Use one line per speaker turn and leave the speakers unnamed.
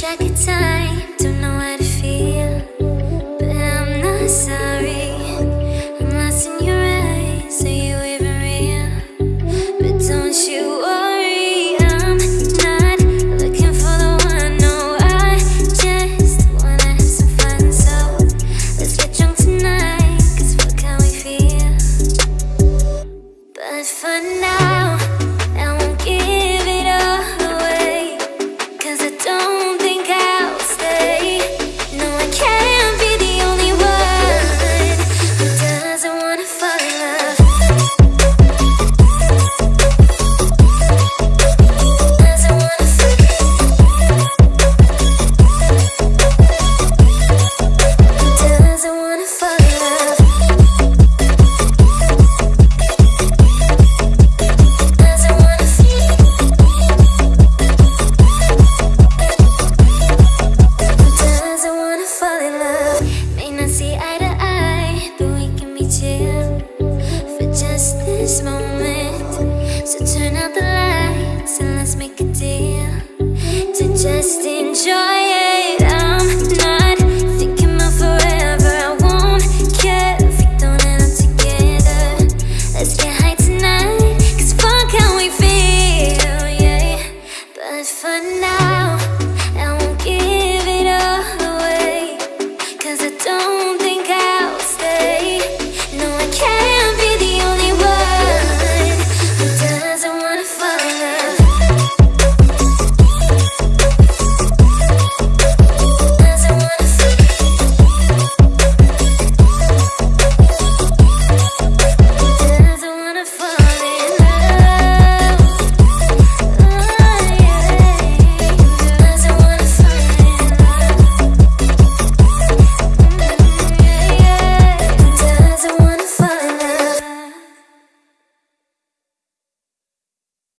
track of time. this moment. So turn out the light.